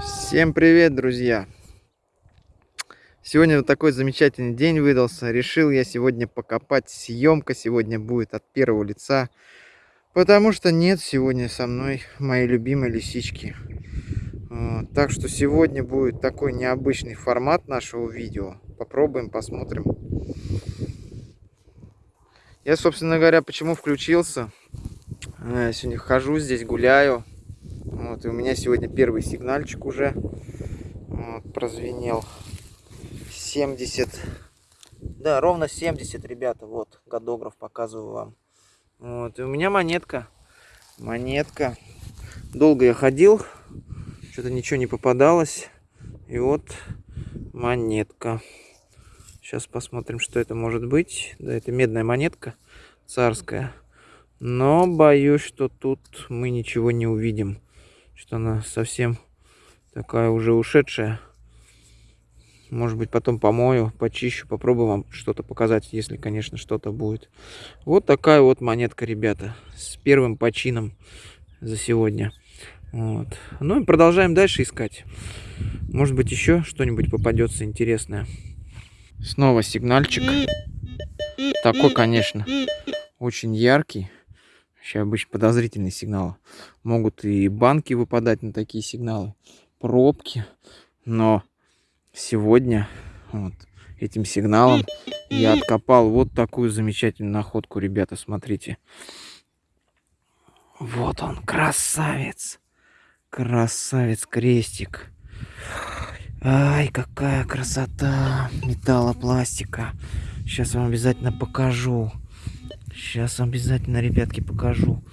Всем привет, друзья! Сегодня вот такой замечательный день выдался. Решил я сегодня покопать. Съемка сегодня будет от первого лица. Потому что нет сегодня со мной моей любимой лисички. Так что сегодня будет такой необычный формат нашего видео. Попробуем, посмотрим. Я, собственно говоря, почему включился. Э, сегодня хожу здесь, гуляю. Вот, и у меня сегодня первый сигнальчик уже вот, прозвенел. 70. Да, ровно 70, ребята. Вот, годограф показываю вам. Вот, и у меня монетка. Монетка. Долго я ходил. Что-то ничего не попадалось. И вот монетка. Сейчас посмотрим, что это может быть. Да, это медная монетка царская. Но боюсь, что тут мы ничего не увидим. Что она совсем такая уже ушедшая. Может быть, потом помою, почищу, попробую вам что-то показать, если, конечно, что-то будет. Вот такая вот монетка, ребята, с первым почином за сегодня. Вот. Ну и продолжаем дальше искать. Может быть, еще что-нибудь попадется интересное. Снова сигнальчик. Такой, конечно, очень яркий. Вообще обычно подозрительные сигналы. Могут и банки выпадать на такие сигналы, пробки. Но сегодня вот этим сигналом я откопал вот такую замечательную находку, ребята, смотрите. Вот он, красавец. Красавец крестик. Ай, какая красота металлопластика. Сейчас вам обязательно покажу. Сейчас обязательно, ребятки, покажу.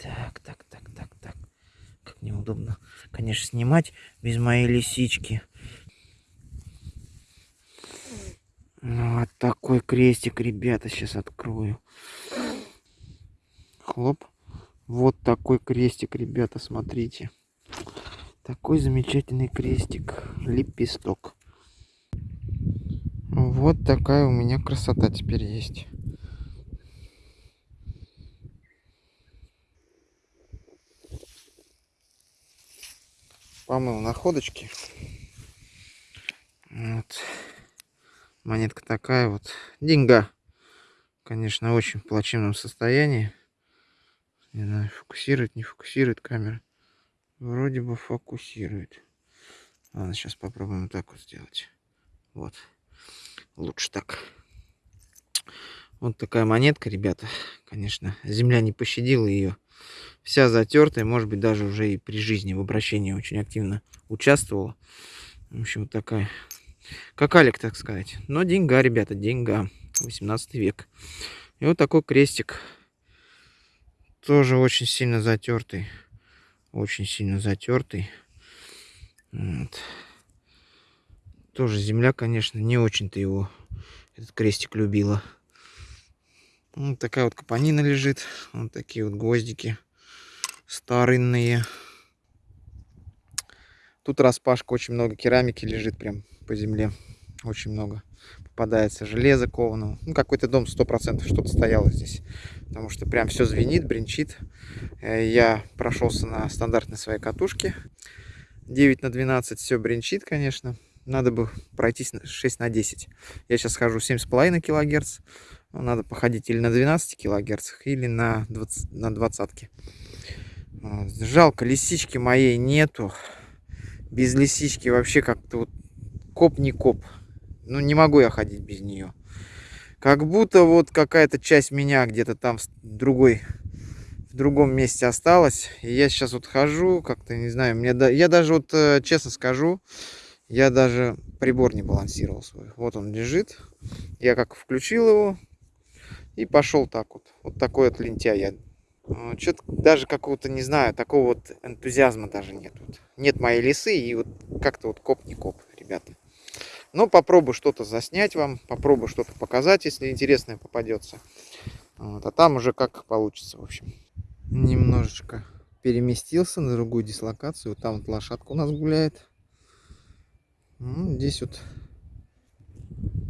Так, так, так, так, так. Как неудобно, конечно, снимать без моей лисички. Ну, вот такой крестик, ребята, сейчас открою. Хлоп. Вот такой крестик, ребята, смотрите. Такой замечательный крестик. Лепесток. Вот такая у меня красота теперь есть. Помыл находочки. Вот. Монетка такая вот. Деньга. Конечно, очень в плачевном состоянии. Не знаю, фокусирует, не фокусирует камера. Вроде бы фокусирует. Ладно, сейчас попробуем так вот сделать. Вот. Лучше так. Вот такая монетка, ребята. Конечно, земля не пощадила ее. Вся затертая, может быть, даже уже и при жизни в обращении очень активно участвовала. В общем, вот такая. Как Алик, так сказать. Но деньга, ребята, деньга. 18 век. И вот такой крестик. Тоже очень сильно затертый. Очень сильно затертый. Вот. Тоже земля, конечно, не очень-то его, этот крестик любила. Вот такая вот капонина лежит. Вот такие вот гвоздики старинные. Тут распашка, очень много керамики лежит прям по земле. Очень много попадается железо кованого. Ну, какой-то дом 100% что-то стояло здесь. Потому что прям все звенит, бренчит. Э, я прошелся на стандартной своей катушке. 9 на 12 все бренчит, конечно надо бы пройтись 6 на 10. Я сейчас хожу 7,5 килогерц. Надо походить или на 12 килогерц, или на 20, на 20. Жалко, лисички моей нету. Без лисички вообще как-то вот коп не коп. Ну, не могу я ходить без нее. Как будто вот какая-то часть меня где-то там в другой в другом месте осталась. И я сейчас вот хожу, как-то, не знаю, мне да, я даже вот, э, честно скажу, я даже прибор не балансировал свой. Вот он лежит. Я как включил его и пошел так вот. Вот такой вот лентяй я. А, Что-то даже какого-то, не знаю, такого вот энтузиазма даже нет. Вот. Нет моей лисы и вот как-то вот коп не коп, ребята. Но попробую что-то заснять вам, попробую что-то показать, если интересное попадется. Вот. А там уже как получится, в общем. Немножечко переместился на другую дислокацию. Там вот лошадка у нас гуляет. Ну, здесь вот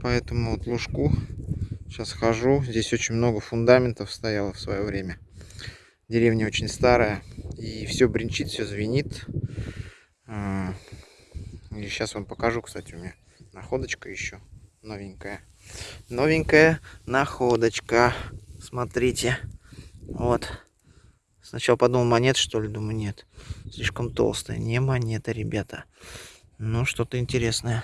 по этому вот лужку сейчас хожу. Здесь очень много фундаментов стояло в свое время. Деревня очень старая. И все бренчит, все звенит. А, и сейчас вам покажу, кстати, у меня находочка еще новенькая. Новенькая находочка. Смотрите. Вот. Сначала подумал, монет, что ли? Думаю, нет. Слишком толстая. Не монета, ребята. Ну, что-то интересное.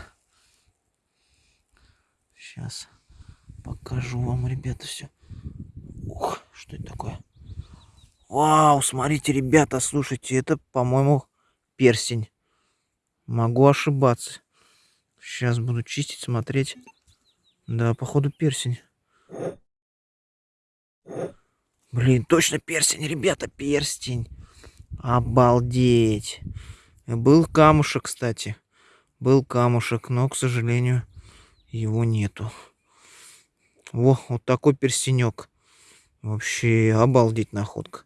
Сейчас покажу вам, ребята, все. Ух, что это такое? Вау, смотрите, ребята, слушайте, это, по-моему, перстень. Могу ошибаться. Сейчас буду чистить, смотреть. Да, походу перстень. Блин, точно перстень, ребята, перстень. Обалдеть. Был камушек, кстати. Был камушек, но, к сожалению, его нету. Во, вот такой перстенек. Вообще обалдеть находка.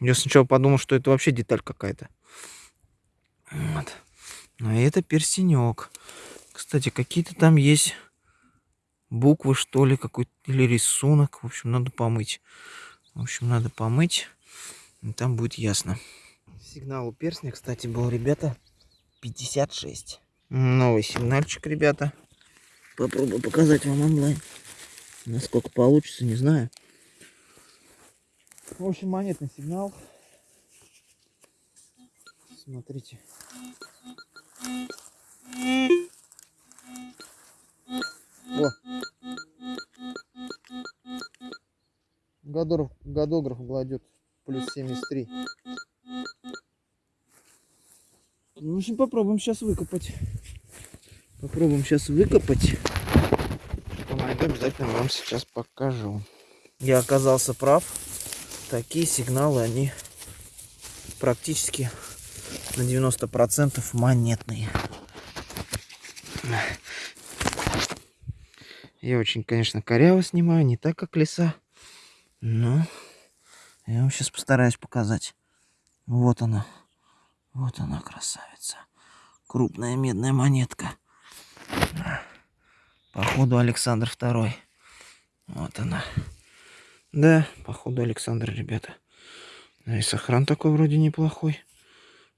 Я сначала подумал, что это вообще деталь какая-то. Вот. А это перстенек. Кстати, какие-то там есть буквы, что ли, какой-то или рисунок. В общем, надо помыть. В общем, надо помыть. И там будет ясно. Сигнал у перстня, кстати, был, ребята, 56. Новый сигнальчик, ребята. Попробую показать вам онлайн. Насколько получится, не знаю. В общем, монетный сигнал. Смотрите. О. Годограф, годограф гладет плюс 73. Ну, в общем, попробуем сейчас выкопать. Попробуем сейчас выкопать. Что найду, обязательно вам сейчас покажу. Я оказался прав. Такие сигналы, они практически на 90% монетные. Я очень, конечно, коряво снимаю, не так, как леса. Но я вам сейчас постараюсь показать. Вот она. Вот она, красавица. Крупная медная монетка. Походу Александр Второй. Вот она. Да, походу Александр, ребята. Да и сохран такой вроде неплохой.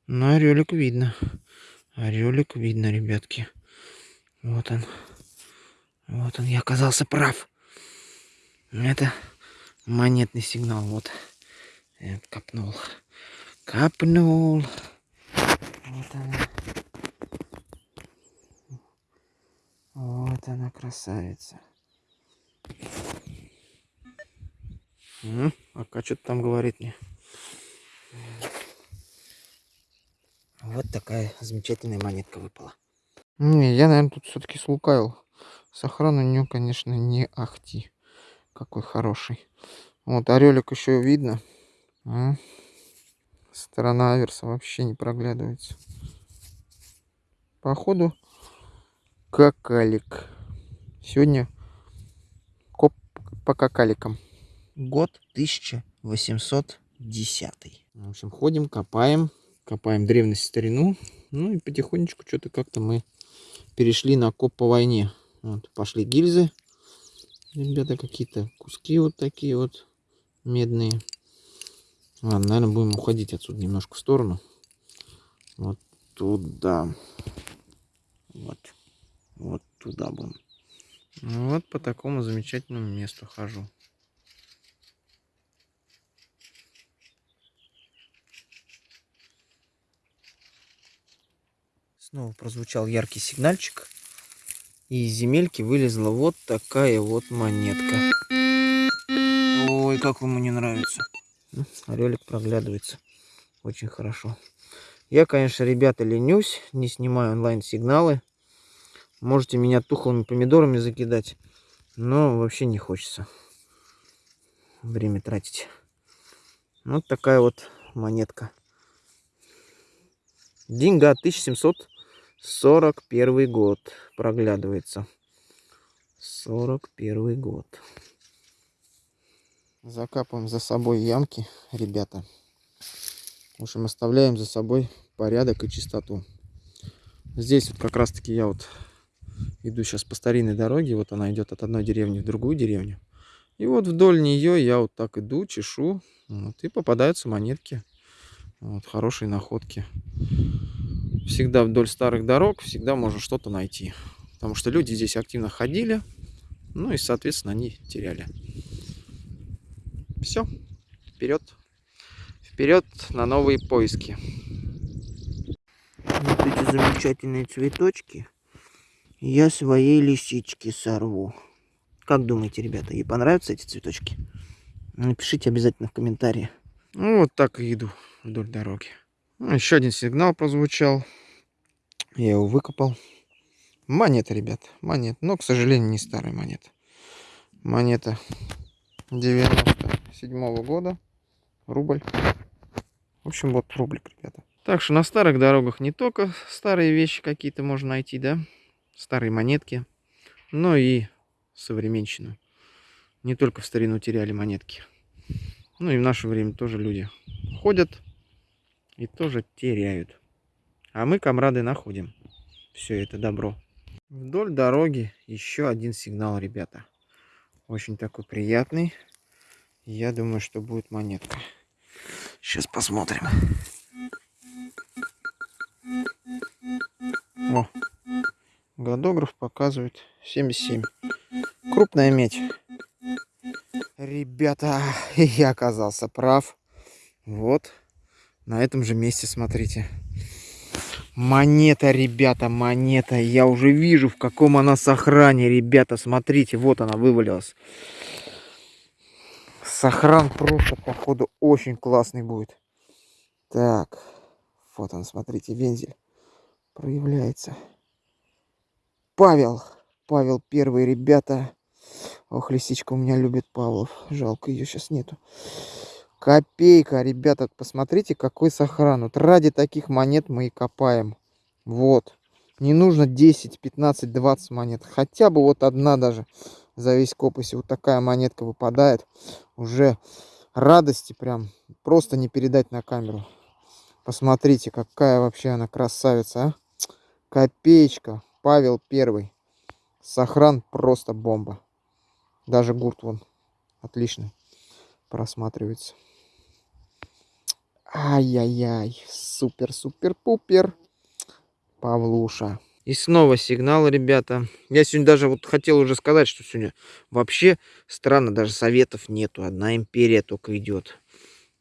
Но орелик видно. Орелик видно, ребятки. Вот он. Вот он, я оказался прав. Это монетный сигнал. Вот. Я копнул. Копнул. Вот она. Вот она, красавица. Ну, а что-то там говорит мне. Вот такая замечательная монетка выпала. Не, я, наверное, тут все-таки слукавил. Сохран у нее, конечно, не ахти. Какой хороший. Вот, орелик еще видно. А? Сторона аверса вообще не проглядывается. Походу, какалик. Сегодня коп по какаликам. Год 1810. В общем, ходим, копаем. Копаем древность старину. Ну и потихонечку что-то как-то мы перешли на коп по войне. Вот, пошли гильзы. Ребята, какие-то куски вот такие вот медные. Ладно, наверное, будем уходить отсюда немножко в сторону. Вот туда. Вот. Вот туда будем. Вот по такому замечательному месту хожу. Снова прозвучал яркий сигнальчик. И из земельки вылезла вот такая вот монетка. Ой, как ему не нравится. Ну, орелик проглядывается очень хорошо. Я, конечно, ребята, ленюсь, не снимаю онлайн-сигналы. Можете меня тухлыми помидорами закидать, но вообще не хочется время тратить. Вот такая вот монетка. Деньга 1741 год проглядывается. 41 год. Закапываем за собой ямки, ребята. В общем, оставляем за собой порядок и чистоту. Здесь вот как раз таки я вот иду сейчас по старинной дороге. Вот она идет от одной деревни в другую деревню. И вот вдоль нее я вот так иду, чешу. Вот, и попадаются монетки. Вот, хорошие находки. Всегда вдоль старых дорог, всегда можно что-то найти. Потому что люди здесь активно ходили. Ну и, соответственно, они теряли. Все. Вперед. Вперед на новые поиски. Вот эти замечательные цветочки я своей лисички сорву. Как думаете, ребята, ей понравятся эти цветочки? Напишите обязательно в комментарии. Ну, вот так и иду вдоль дороги. Ну, еще один сигнал прозвучал. Я его выкопал. Монета, ребят, монета. Но, к сожалению, не старая монета. Монета 97 -го года. Рубль. В общем, вот рублик, ребята. Так что на старых дорогах не только старые вещи какие-то можно найти, да? Старые монетки. Но и современщину. Не только в старину теряли монетки. Ну и в наше время тоже люди ходят и тоже теряют. А мы, комрады, находим все это добро. Вдоль дороги еще один сигнал, ребята. Очень такой приятный. Я думаю, что будет монетка. Сейчас посмотрим. О, годограф показывает 77. Крупная медь. Ребята, я оказался прав. Вот, на этом же месте, смотрите. Монета, ребята, монета. Я уже вижу, в каком она сохране, ребята. Смотрите, вот она вывалилась. Сохран просто, походу, очень классный будет. Так, вот он, смотрите, вензель проявляется. Павел. Павел первый, ребята. Ох, лисичка у меня любит Павлов. Жалко, ее сейчас нету. Копейка, ребята, посмотрите, какой сохран. Вот ради таких монет мы и копаем. Вот. Не нужно 10, 15, 20 монет. Хотя бы вот одна даже за весь коп. Если вот такая монетка выпадает, уже радости прям просто не передать на камеру. Посмотрите, какая вообще она красавица, а. Копеечка. Павел Первый. Сохран просто бомба. Даже гурт вон отлично просматривается. Ай-яй-яй. Супер-супер-пупер. Павлуша. И снова сигнал, ребята. Я сегодня даже вот хотел уже сказать, что сегодня вообще странно, даже советов нету. Одна империя только идет.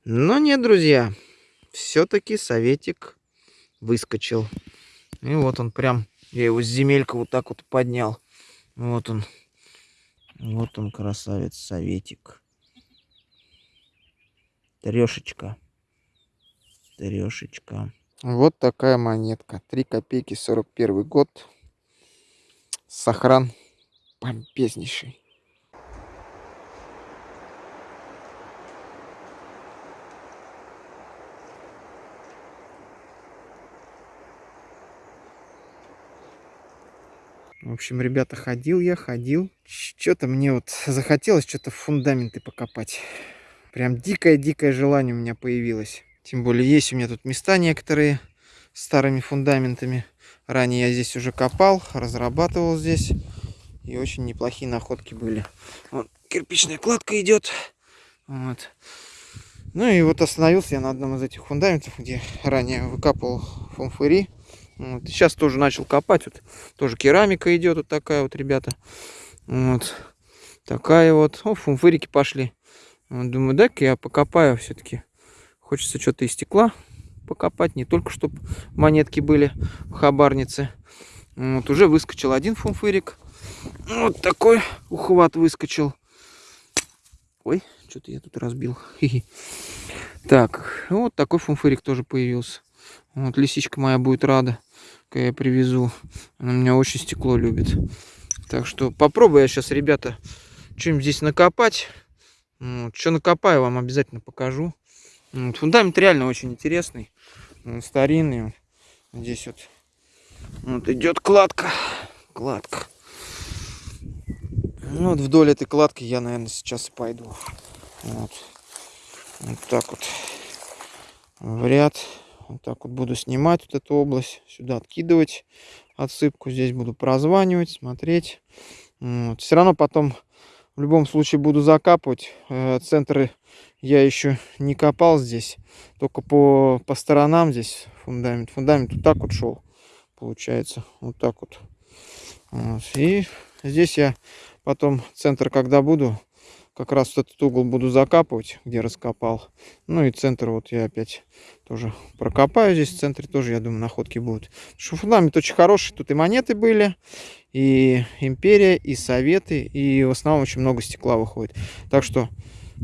Но нет, друзья. Все-таки советик выскочил. И вот он прям, я его с земелька вот так вот поднял. Вот он. Вот он, красавец, советик. Трешечка. Трешечка. Вот такая монетка. 3 копейки, 41 год. Сохран помпезнейший. В общем, ребята, ходил я, ходил. Что-то мне вот захотелось что-то фундаменты покопать. Прям дикое-дикое желание у меня появилось. Тем более есть у меня тут места некоторые старыми фундаментами. Ранее я здесь уже копал, разрабатывал здесь. И очень неплохие находки были. Вот кирпичная кладка идет. Вот. Ну и вот остановился я на одном из этих фундаментов, где ранее выкапывал фомфыри. Вот. Сейчас тоже начал копать. Вот тоже керамика идет вот такая вот, ребята. Вот. Такая вот. О, фумфырики пошли. Вот, думаю, дай-ка я покопаю все-таки. Хочется что-то из стекла покопать. Не только, чтобы монетки были в хабарнице. Вот уже выскочил один фумфырик. Вот такой ухват выскочил. Ой, что-то я тут разбил. Так, вот такой фумфырик тоже появился. Вот лисичка моя будет рада я привезу. Она меня очень стекло любит. Так что попробую я сейчас, ребята, что-нибудь здесь накопать. Вот, что накопаю, вам обязательно покажу. Фундамент реально очень интересный. Он старинный. Здесь вот, вот идет кладка. Кладка. Ну, вот вдоль этой кладки я, наверное, сейчас и пойду. Вот. Вот так вот. В ряд. Вот так вот буду снимать вот эту область, сюда откидывать отсыпку. Здесь буду прозванивать, смотреть. Вот. Все равно потом В любом случае буду закапывать. Э, центры я еще не копал здесь. Только по, по сторонам здесь фундамент. Фундамент вот так вот шел. Получается. Вот так вот. вот. И здесь я потом центр, когда буду, как раз вот этот угол буду закапывать, где раскопал. Ну и центр вот я опять тоже прокопаю здесь. В центре тоже, я думаю, находки будут. Потому что фундамент очень хороший. Тут и монеты были, и империя, и советы, и в основном очень много стекла выходит. Так что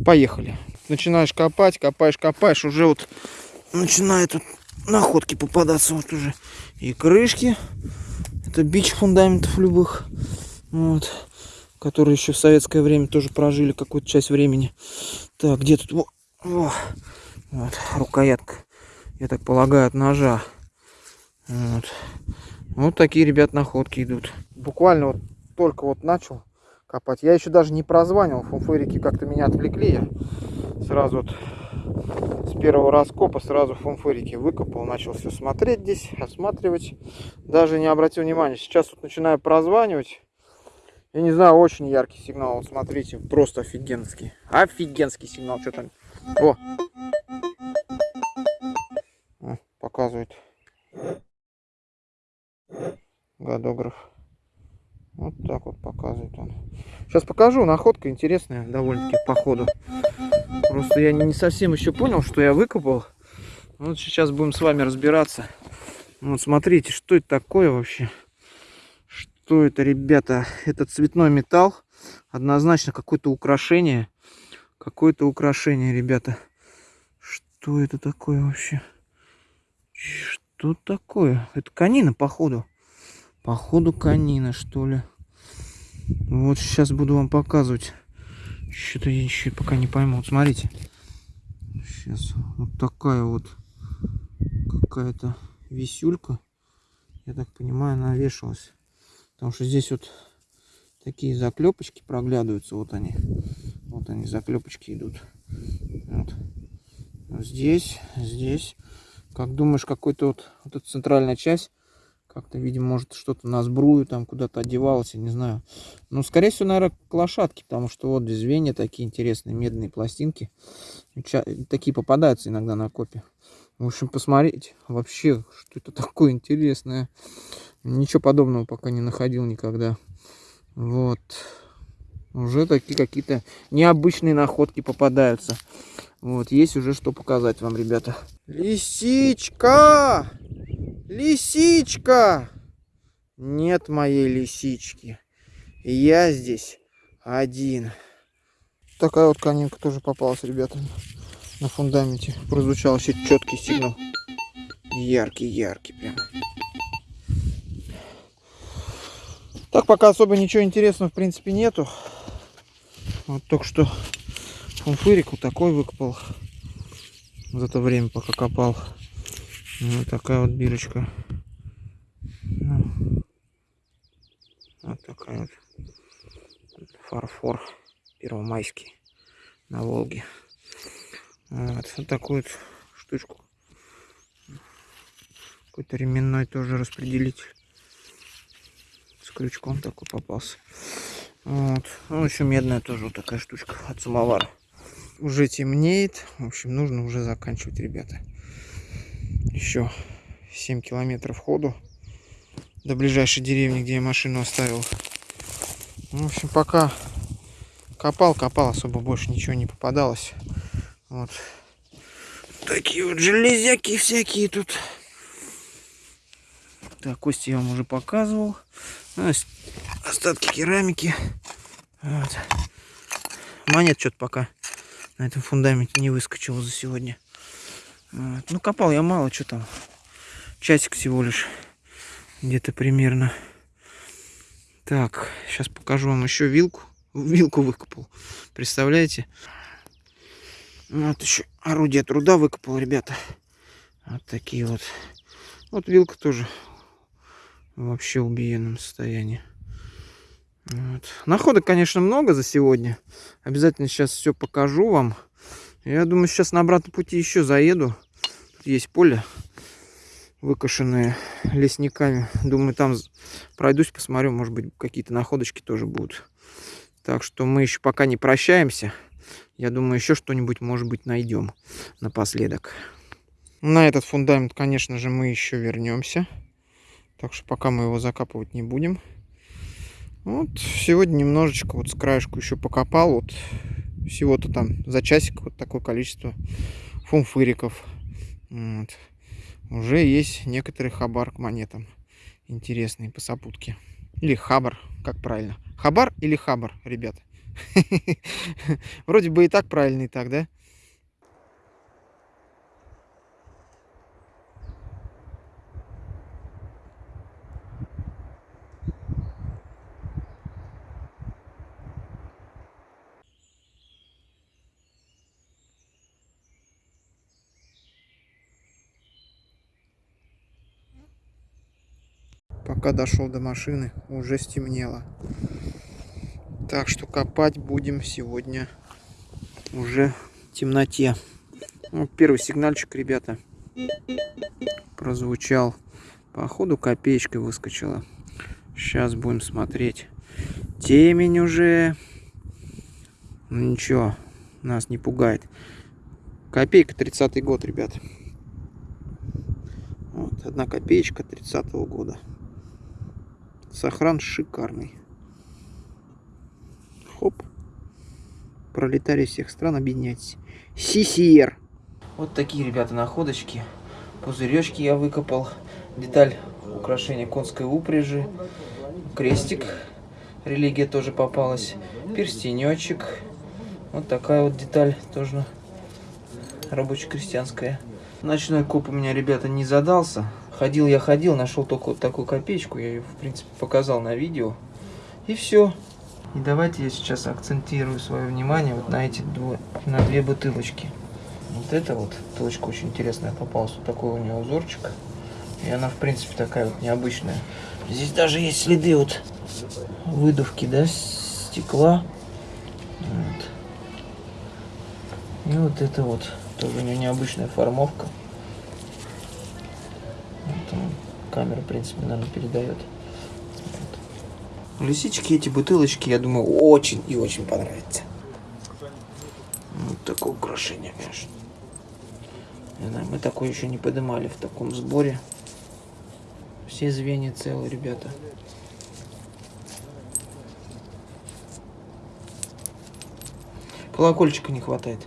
поехали. Начинаешь копать, копаешь, копаешь, уже вот начинают вот находки попадаться вот уже. И крышки, это бич фундаментов любых, вот, которые еще в советское время тоже прожили какую-то часть времени. Так, где тут, во, во, вот, рукоятка, я так полагаю, от ножа. Вот. Вот такие, ребят, находки идут. Буквально вот только вот начал копать. Я еще даже не прозванивал. Фунфырики как-то меня отвлекли. Я сразу вот с первого раскопа сразу фунфырики выкопал. Начал все смотреть здесь, осматривать. Даже не обратил внимания. Сейчас вот начинаю прозванивать. Я не знаю, очень яркий сигнал. Вот смотрите, просто офигенский. Офигенский сигнал. Что там? О! Показывает годограф. Вот так вот показывает он. Сейчас покажу, находка интересная довольно-таки по ходу. Просто я не совсем еще понял, что я выкопал. Вот сейчас будем с вами разбираться. Вот смотрите, что это такое вообще. Что это, ребята? Это цветной металл. Однозначно какое-то украшение. Какое-то украшение, ребята. Что это такое вообще? Что такое? Это канина, походу. Походу канина, что ли. Вот сейчас буду вам показывать. Что-то я еще пока не пойму. Вот смотрите. Сейчас вот такая вот какая-то висюлька. Я так понимаю, она вешалась. Потому что здесь вот такие заклепочки проглядываются. Вот они. Вот они, заклепочки идут. Вот. Здесь, здесь. Как думаешь, какой-то вот, вот эта центральная часть как-то, видимо, может что-то на сбрую там куда-то одевалось, я не знаю. Ну, скорее всего, наверное, к лошадке, потому что вот звенья такие интересные, медные пластинки. Такие попадаются иногда на копе. В общем, посмотреть вообще, что это такое интересное. Ничего подобного пока не находил никогда. Вот. Уже такие какие-то необычные находки попадаются. Вот, есть уже что показать вам, ребята. Лисичка! Лисичка! Нет моей лисички. Я здесь один. Такая вот конинка тоже попалась, ребята, на фундаменте. Прозвучал еще четкий сигнал. Яркий, яркий прям. Так, пока особо ничего интересного, в принципе, нету. Вот только что фунфырик вот такой выкопал. За то время, пока копал. Вот такая вот бирочка. Ну, вот такая вот фарфор первомайский на Волге. Вот, вот такую вот штучку. Какой-то ременной тоже распределитель. С крючком такой попался. Вот. Ну, еще медная тоже вот такая штучка от самовара. Уже темнеет. В общем, нужно уже заканчивать, ребята еще 7 километров ходу до ближайшей деревни, где я машину оставил. Ну, в общем, пока копал, копал, особо больше ничего не попадалось. Вот. Такие вот железяки всякие тут. Так, кости я вам уже показывал. А, остатки керамики. Вот. Монет что-то пока на этом фундаменте не выскочило за сегодня. Ну, копал я мало, что там. Часик всего лишь. Где-то примерно. Так, сейчас покажу вам еще вилку. Вилку выкопал. Представляете? Вот еще орудие труда выкопал, ребята. Вот такие вот. Вот вилка тоже вообще в убиенном состоянии. Вот. Находок, конечно, много за сегодня. Обязательно сейчас все покажу вам. Я думаю, сейчас на обратном пути еще заеду есть поле выкошенное лесниками. Думаю, там пройдусь, посмотрю, может быть, какие-то находочки тоже будут. Так что мы еще пока не прощаемся. Я думаю, еще что-нибудь, может быть, найдем напоследок. На этот фундамент, конечно же, мы еще вернемся. Так что пока мы его закапывать не будем. Вот сегодня немножечко вот с краешку еще покопал. Вот всего-то там за часик вот такое количество фумфыриков. Вот. Уже есть некоторые хабар к монетам интересные по сопутке. Или хабар, как правильно. Хабар или хабар, ребят? Вроде бы и так правильно, и так, да? Пока дошел до машины, уже стемнело. Так что копать будем сегодня уже в темноте. Вот первый сигнальчик, ребята, прозвучал. Походу копеечкой выскочила. Сейчас будем смотреть. Темень уже. Ну ничего, нас не пугает. Копейка 30 год, ребят. Вот, одна копеечка 30 -го года. Сохран шикарный. Хоп. Пролетарии всех стран, объединяйтесь. CCR. Вот такие, ребята, находочки. Пузыречки я выкопал. Деталь украшения конской упряжи. Крестик. Религия тоже попалась. Перстенечек. Вот такая вот деталь тоже рабоче-крестьянская. Ночной коп у меня, ребята, не задался. Ходил я ходил, нашел только вот такую копеечку, я ее, в принципе, показал на видео. И все. И давайте я сейчас акцентирую свое внимание вот на эти две, на две бутылочки. Вот эта вот бутылочка очень интересная попалась. Вот такой у нее узорчик. И она, в принципе, такая вот необычная. Здесь даже есть следы вот выдувки, да, стекла. Вот. И вот это вот тоже у нее необычная формовка. Камера, в принципе, наверное, передает. Лисички, эти бутылочки, я думаю, очень и очень понравятся. Вот такое украшение, конечно. Не знаю, мы такое еще не поднимали в таком сборе. Все звенья целые, ребята. Колокольчика не хватает.